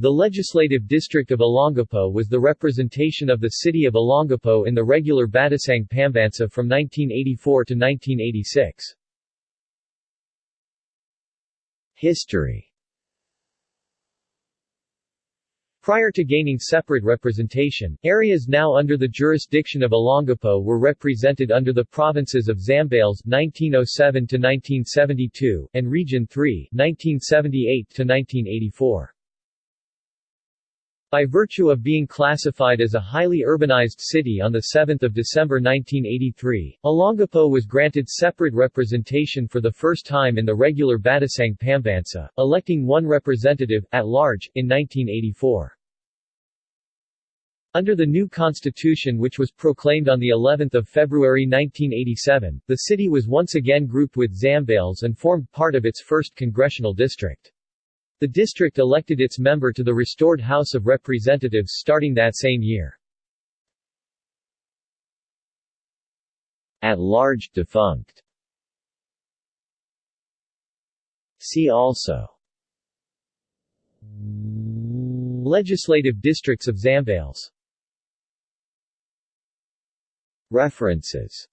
The legislative district of Olongapo was the representation of the city of Olongapo in the regular Batasang Pambansa from 1984 to 1986. History Prior to gaining separate representation, areas now under the jurisdiction of Olongapo were represented under the provinces of Zambales (1907–1972) and Region 3 (1978–1984). By virtue of being classified as a highly urbanized city on 7 December 1983, Olongapo was granted separate representation for the first time in the regular Batasang Pambansa, electing one representative, at large, in 1984. Under the new constitution which was proclaimed on the 11th of February 1987, the city was once again grouped with Zambales and formed part of its 1st congressional district. The district elected its member to the restored House of Representatives starting that same year. At large defunct. See also Legislative districts of Zambales References